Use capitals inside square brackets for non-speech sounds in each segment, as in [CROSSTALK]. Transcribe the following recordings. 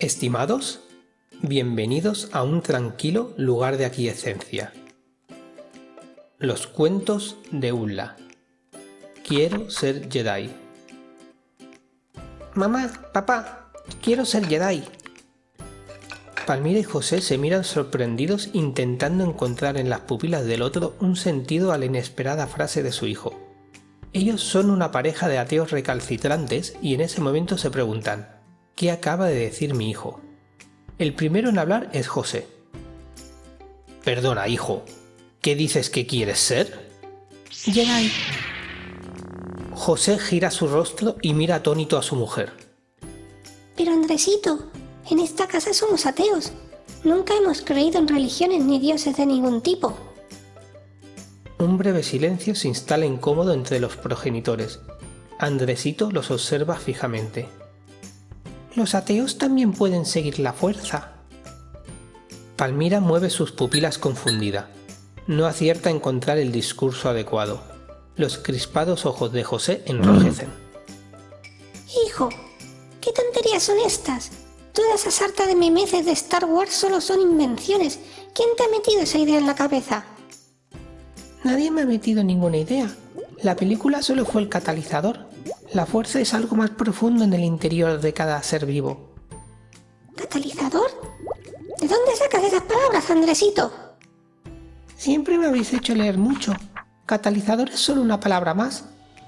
Estimados, bienvenidos a un tranquilo lugar de aquiescencia. Los cuentos de Ulla. Quiero ser Jedi. Mamá, papá, quiero ser Jedi. Palmira y José se miran sorprendidos intentando encontrar en las pupilas del otro un sentido a la inesperada frase de su hijo. Ellos son una pareja de ateos recalcitrantes y en ese momento se preguntan, ¿qué acaba de decir mi hijo? El primero en hablar es José. Perdona, hijo, ¿qué dices que quieres ser? Jedi. José gira su rostro y mira atónito a su mujer. Pero Andresito, en esta casa somos ateos. Nunca hemos creído en religiones ni dioses de ningún tipo. Un breve silencio se instala incómodo entre los progenitores. Andresito los observa fijamente. Los ateos también pueden seguir la fuerza. Palmira mueve sus pupilas confundida. No acierta a encontrar el discurso adecuado. Los crispados ojos de José enrojecen. Hijo, ¿qué tonterías son estas? Toda esa sarta de memeces de Star Wars solo son invenciones. ¿Quién te ha metido esa idea en la cabeza? Nadie me ha metido ninguna idea. La película solo fue el catalizador. La fuerza es algo más profundo en el interior de cada ser vivo. ¿Catalizador? ¿De dónde sacas esas palabras, Andresito? Siempre me habéis hecho leer mucho. Catalizador es solo una palabra más.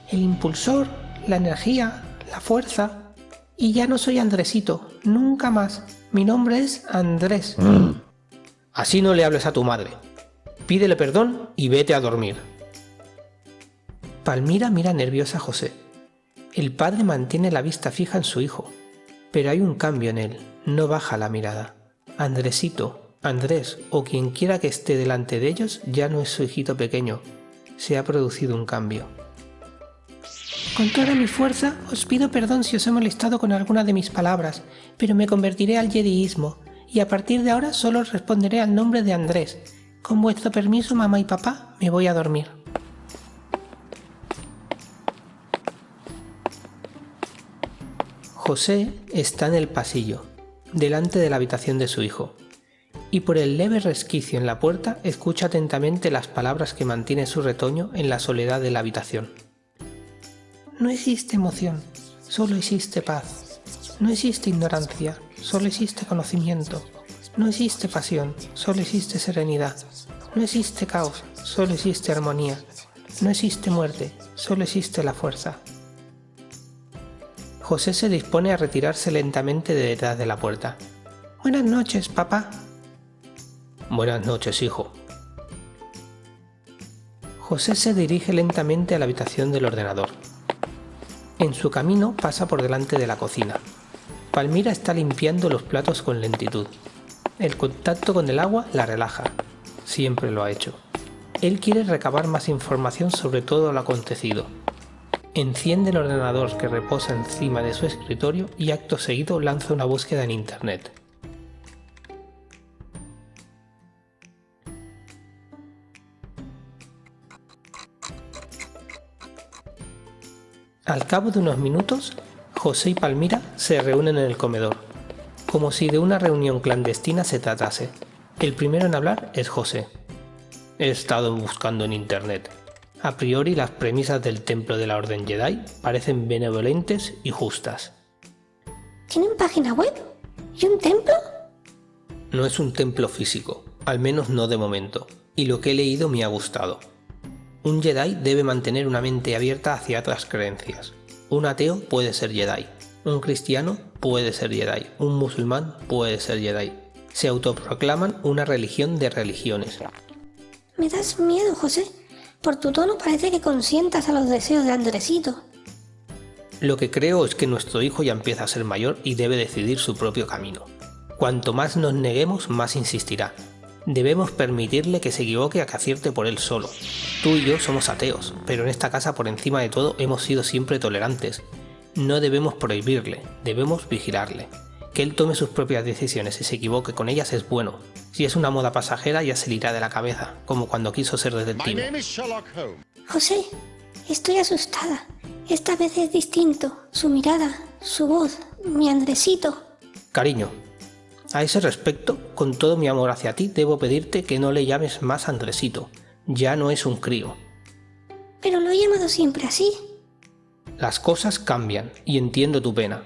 El impulsor, la energía, la fuerza, y ya no soy Andresito, nunca más. Mi nombre es Andrés. [CLEARS THROAT] Así no le hables a tu madre. Pídele perdón y vete a dormir. Palmira mira nerviosa a José. El padre mantiene la vista fija en su hijo, pero hay un cambio en él, no baja la mirada. Andresito, Andrés o quien quiera que esté delante de ellos ya no es su hijito pequeño, se ha producido un cambio. Con toda mi fuerza os pido perdón si os he molestado con alguna de mis palabras, pero me convertiré al jediismo, y a partir de ahora solo responderé al nombre de Andrés. Con vuestro permiso, mamá y papá, me voy a dormir. José está en el pasillo, delante de la habitación de su hijo, y por el leve resquicio en la puerta escucha atentamente las palabras que mantiene su retoño en la soledad de la habitación. No existe emoción, solo existe paz. No existe ignorancia, solo existe conocimiento. No existe pasión, solo existe serenidad. No existe caos, solo existe armonía. No existe muerte, solo existe la fuerza. José se dispone a retirarse lentamente de detrás de la puerta. Buenas noches, papá. Buenas noches, hijo. José se dirige lentamente a la habitación del ordenador. En su camino pasa por delante de la cocina. Palmira está limpiando los platos con lentitud. El contacto con el agua la relaja. Siempre lo ha hecho. Él quiere recabar más información sobre todo lo acontecido. Enciende el ordenador que reposa encima de su escritorio y acto seguido lanza una búsqueda en internet. Al cabo de unos minutos, José y Palmira se reúnen en el comedor, como si de una reunión clandestina se tratase. El primero en hablar es José. He estado buscando en internet. A priori las premisas del templo de la Orden Jedi parecen benevolentes y justas. ¿Tienen página web? ¿Y un templo? No es un templo físico, al menos no de momento, y lo que he leído me ha gustado. Un Jedi debe mantener una mente abierta hacia otras creencias. Un ateo puede ser Jedi. Un cristiano puede ser Jedi. Un musulmán puede ser Jedi. Se autoproclaman una religión de religiones. Me das miedo, José. Por tu tono parece que consientas a los deseos de Andresito. Lo que creo es que nuestro hijo ya empieza a ser mayor y debe decidir su propio camino. Cuanto más nos neguemos, más insistirá. Debemos permitirle que se equivoque a que acierte por él solo. Tú y yo somos ateos, pero en esta casa por encima de todo hemos sido siempre tolerantes. No debemos prohibirle, debemos vigilarle. Que él tome sus propias decisiones y se equivoque con ellas es bueno. Si es una moda pasajera ya se le irá de la cabeza, como cuando quiso ser detective. José, estoy asustada. Esta vez es distinto. Su mirada, su voz, mi Andresito. Cariño, a ese respecto, con todo mi amor hacia ti, debo pedirte que no le llames más Andresito. Ya no es un crío. Pero lo he llamado siempre así. Las cosas cambian y entiendo tu pena,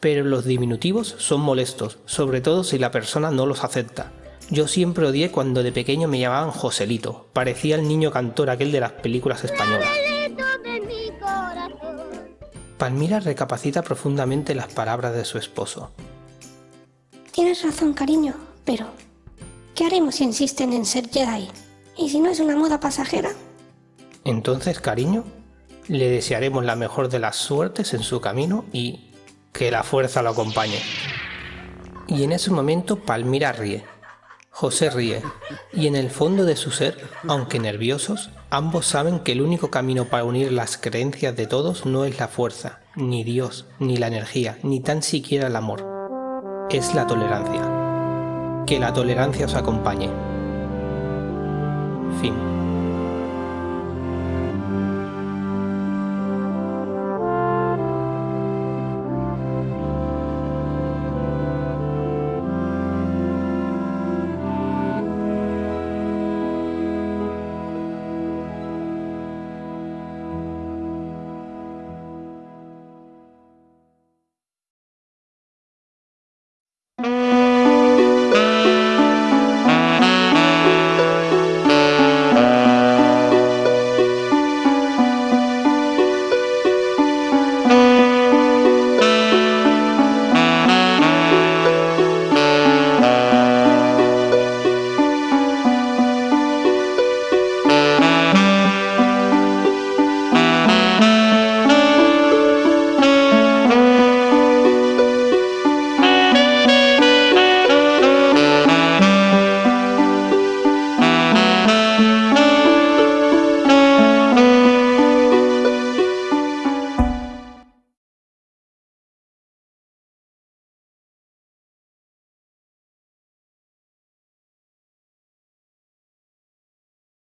pero los diminutivos son molestos, sobre todo si la persona no los acepta. Yo siempre odié cuando de pequeño me llamaban Joselito, parecía el niño cantor aquel de las películas españolas. Palmira recapacita profundamente las palabras de su esposo. Tienes razón, cariño, pero ¿qué haremos si insisten en ser Jedi? ¿Y si no es una moda pasajera? Entonces, cariño, le desearemos la mejor de las suertes en su camino y que la fuerza lo acompañe. Y en ese momento Palmira ríe. José ríe, y en el fondo de su ser, aunque nerviosos, ambos saben que el único camino para unir las creencias de todos no es la fuerza, ni Dios, ni la energía, ni tan siquiera el amor es la tolerancia. Que la tolerancia os acompañe. Fin.